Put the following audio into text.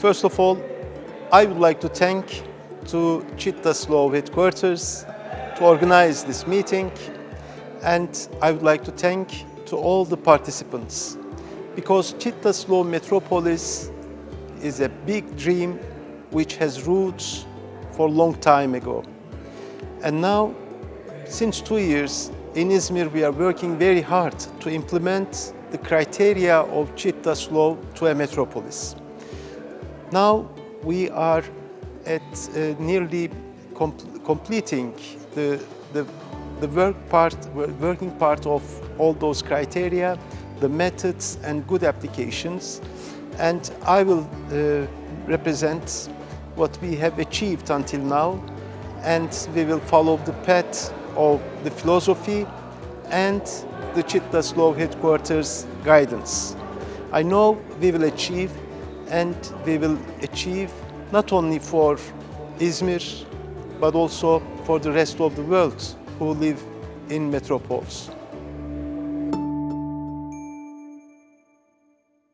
First of all, I would like to thank to Cittaslow headquarters to organize this meeting and I would like to thank to all the participants because Cittaslow Metropolis is a big dream which has roots for a long time ago. And now, since two years, in Izmir we are working very hard to implement the criteria of Cittaslow to a metropolis. Now we are at uh, nearly com completing the, the, the work part, working part of all those criteria, the methods and good applications. And I will uh, represent what we have achieved until now and we will follow the path of the philosophy and the Cittaslow headquarters guidance. I know we will achieve and we will achieve not only for Izmir but also for the rest of the world who live in metropoles.